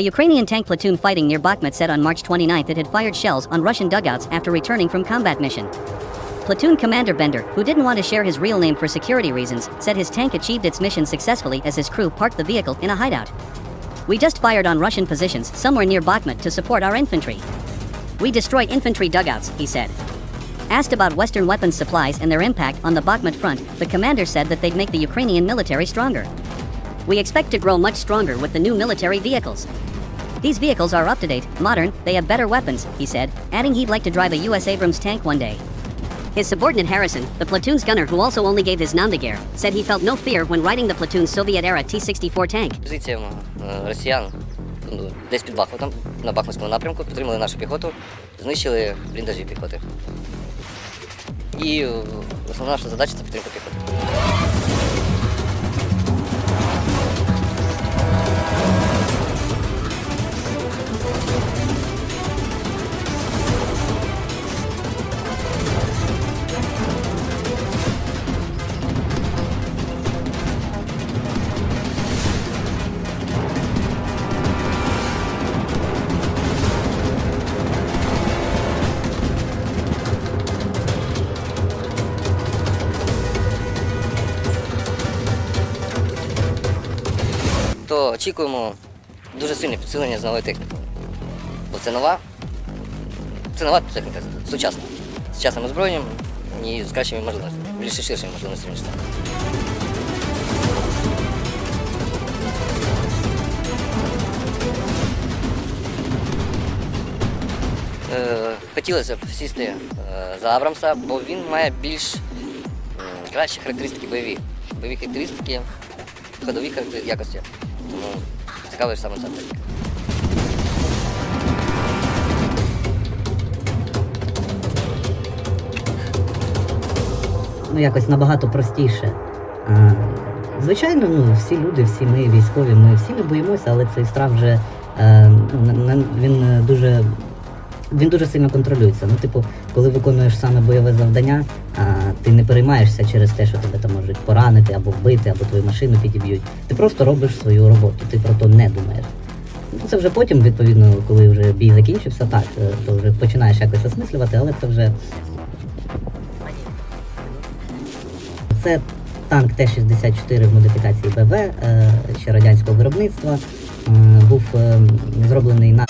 A Ukrainian tank platoon fighting near Bakhmut said on March 29 it had fired shells on Russian dugouts after returning from combat mission. Platoon Commander Bender, who didn't want to share his real name for security reasons, said his tank achieved its mission successfully as his crew parked the vehicle in a hideout. We just fired on Russian positions somewhere near Bakhmut to support our infantry. We destroyed infantry dugouts, he said. Asked about Western weapons supplies and their impact on the Bakhmut front, the commander said that they'd make the Ukrainian military stronger. We expect to grow much stronger with the new military vehicles. These vehicles are up to date, modern, they have better weapons, he said, adding he'd like to drive a US Abrams tank one day. His subordinate Harrison, the platoon's gunner who also only gave his Namdagir, said he felt no fear when riding the platoon's Soviet-era T-64 tank. Позиціям е, росіян ну, десь під Бахмутом, на Бахмутському напрямку, підтримали нашу піхоту, знищили бліндажі піхоти. І е, основна наша задача це підтримка піхоти. То очікуємо дуже сильне підсилення з новою технікою. Бо це нова, це нова техніка, сучасна. З сучасним озброєнням і з кращими можливостями, більш ширшими можливостями. ніж це. Е, Хотілося б сісти е, за Абрамса, бо він має більш кращі характеристики бойові. Бойові характеристики, ходові характер- якості. Тому цікавий саме ця ну, якось набагато простіше. А, звичайно, ну, всі люди, всі ми військові, ми всі не боїмося, але цей страх вже е, ну, він дуже. Він дуже сильно контролюється. Ну, типу, коли виконуєш саме бойове завдання, а, ти не переймаєшся через те, що тебе там можуть поранити або вбити, або твою машину підіб'ють. Ти просто робиш свою роботу, ти про то не думаєш. Ну, Це вже потім, відповідно, коли вже бій закінчився, так, е, то вже починаєш якось осмислювати, але це вже Це танк Т-64 в модифікації БВ, е, ще радянського виробництва. Е, Був зроблений на